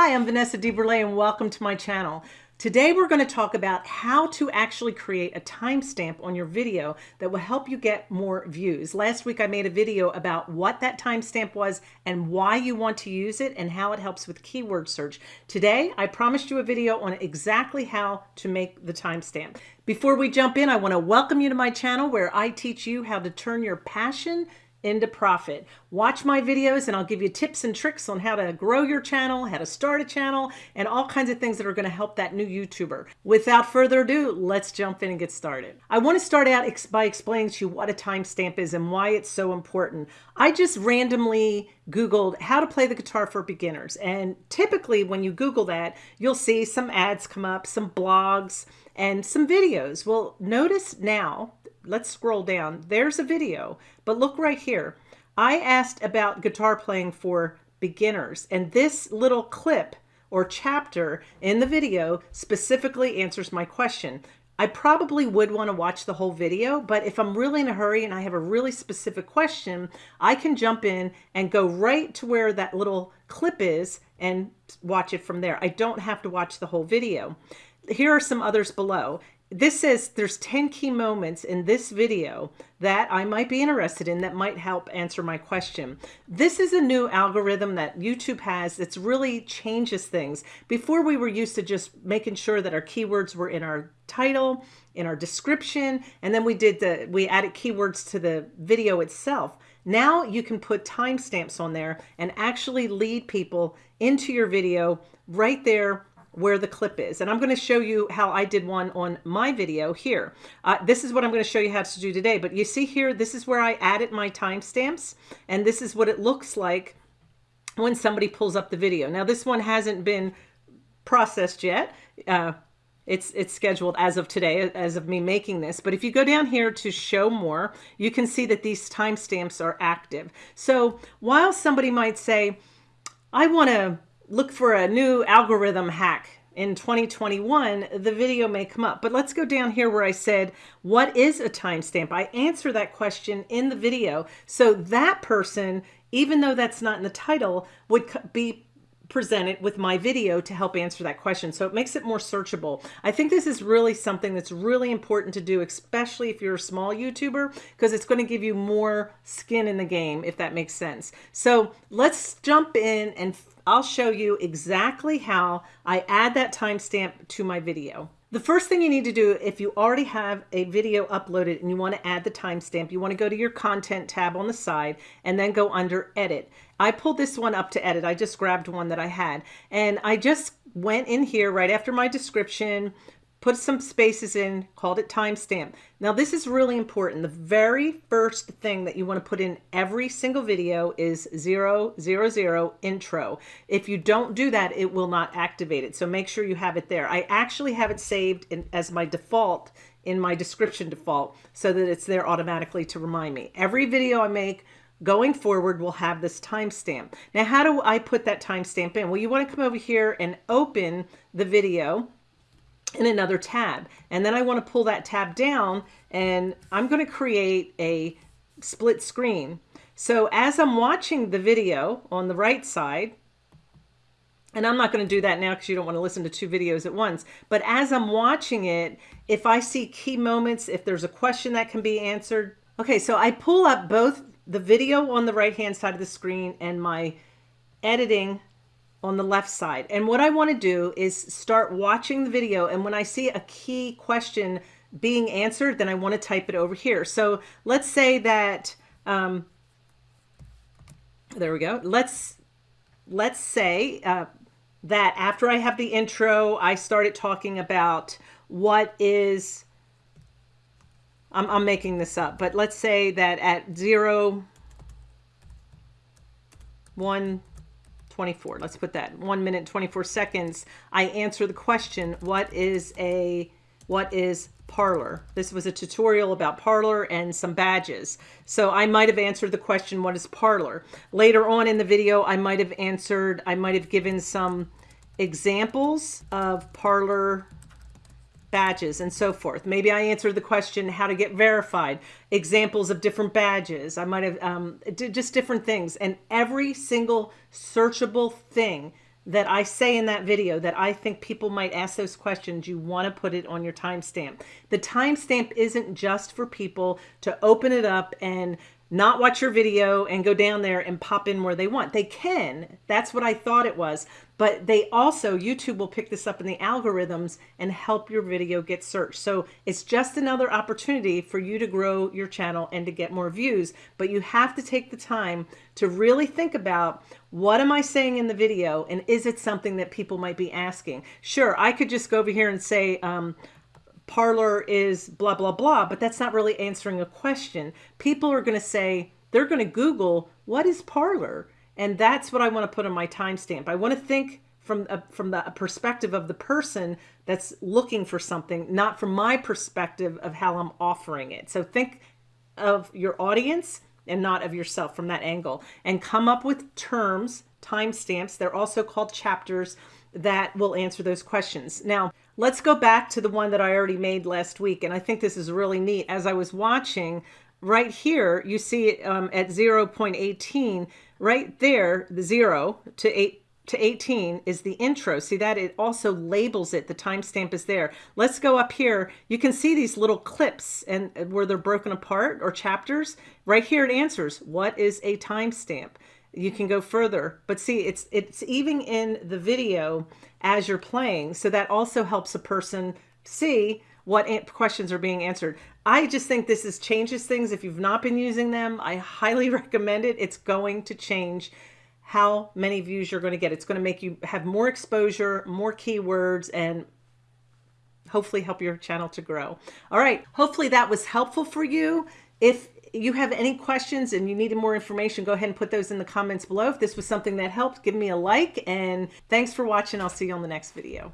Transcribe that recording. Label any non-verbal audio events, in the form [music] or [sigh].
Hi, I'm Vanessa DeBurle and welcome to my channel. Today we're going to talk about how to actually create a timestamp on your video that will help you get more views. Last week I made a video about what that timestamp was and why you want to use it and how it helps with keyword search. Today I promised you a video on exactly how to make the timestamp. Before we jump in, I want to welcome you to my channel where I teach you how to turn your passion into profit. Watch my videos and I'll give you tips and tricks on how to grow your channel, how to start a channel, and all kinds of things that are going to help that new YouTuber. Without further ado, let's jump in and get started. I want to start out by explaining to you what a timestamp is and why it's so important. I just randomly Googled how to play the guitar for beginners. And typically when you Google that, you'll see some ads come up, some blogs, and some videos. Well, notice now let's scroll down. There's a video, but look right here. I asked about guitar playing for beginners, and this little clip or chapter in the video specifically answers my question. I probably would want to watch the whole video, but if I'm really in a hurry and I have a really specific question, I can jump in and go right to where that little clip is and watch it from there. I don't have to watch the whole video. Here are some others below this says there's 10 key moments in this video that I might be interested in that might help answer my question. This is a new algorithm that YouTube has that's really changes things. Before we were used to just making sure that our keywords were in our title, in our description, and then we did the we added keywords to the video itself. Now you can put timestamps on there and actually lead people into your video right there where the clip is. And I'm going to show you how I did one on my video here. Uh, this is what I'm going to show you how to do today. But you see here, this is where I added my timestamps. And this is what it looks like when somebody pulls up the video. Now this one hasn't been processed yet. Uh, it's it's scheduled as of today, as of me making this. But if you go down here to show more, you can see that these timestamps are active. So while somebody might say, I want to look for a new algorithm hack in 2021, the video may come up. But let's go down here where I said, what is a timestamp? I answer that question in the video. So that person, even though that's not in the title, would be presented with my video to help answer that question. So it makes it more searchable. I think this is really something that's really important to do, especially if you're a small YouTuber, because it's going to give you more skin in the game, if that makes sense. So let's jump in and I'll show you exactly how I add that timestamp to my video. The first thing you need to do if you already have a video uploaded and you want to add the timestamp, you want to go to your content tab on the side and then go under edit. I pulled this one up to edit. I just grabbed one that I had and I just went in here right after my description, put some spaces in, called it timestamp. Now this is really important. The very first thing that you want to put in every single video is zero, zero, zero intro. If you don't do that, it will not activate it. So make sure you have it there. I actually have it saved in, as my default in my description default so that it's there automatically to remind me. Every video I make going forward will have this timestamp. Now, how do I put that timestamp in? Well, you want to come over here and open the video in another tab. And then I want to pull that tab down and I'm going to create a split screen. So as I'm watching the video on the right side, and I'm not going to do that now because you don't want to listen to two videos at once. But as I'm watching it, if I see key moments, if there's a question that can be answered. Okay, so I pull up both the video on the right hand side of the screen and my editing on the left side. And what I want to do is start watching the video. And when I see a key question being answered, then I want to type it over here. So let's say that, um, there we go. Let's, let's say uh, that after I have the intro, I started talking about what is, I'm, I'm making this up, but let's say that at zero, one, 24. Let's put that one minute, 24 seconds. I answer the question, what is a, what is Parler. This was a tutorial about Parler and some badges. So I might have answered the question, what is Parler? Later on in the video, I might have answered, I might have given some examples of Parler badges and so forth. Maybe I answered the question how to get verified, examples of different badges. I might have um, just different things. And every single searchable thing that I say in that video that I think people might ask those questions, you want to put it on your timestamp. The timestamp isn't just for people to open it up and not watch your video and go down there and pop in where they want. They can. That's what I thought it was. But they also, YouTube will pick this up in the algorithms and help your video get searched. So it's just another opportunity for you to grow your channel and to get more views. But you have to take the time to really think about what am I saying in the video and is it something that people might be asking? Sure, I could just go over here and say, um, Parler is blah, blah, blah, but that's not really answering a question. People are going to say, they're going to Google, what is Parler? And that's what I want to put on my timestamp. I want to think from, a, from the perspective of the person that's looking for something, not from my perspective of how I'm offering it. So think of your audience and not of yourself from that angle and come up with terms, timestamps. They're also called chapters that will answer those questions. Now, let's go back to the one that I already made last week. And I think this is really neat. As I was watching right here, you see it um, at 0.18, right there, the zero to eight to 18 is the intro. See that it also labels it. The timestamp is there. Let's go up here. You can see these little clips and where they're broken apart or chapters. Right here it answers, what is a timestamp? you can go further but see it's it's even in the video as you're playing so that also helps a person see what questions are being answered i just think this is changes things if you've not been using them i highly [laughs] recommend it it's going to change how many views you're going to get it's going to make you have more exposure more keywords and hopefully help your channel to grow all right hopefully that was helpful for you if you have any questions and you needed more information, go ahead and put those in the comments below. If this was something that helped, give me a like and thanks for watching. I'll see you on the next video.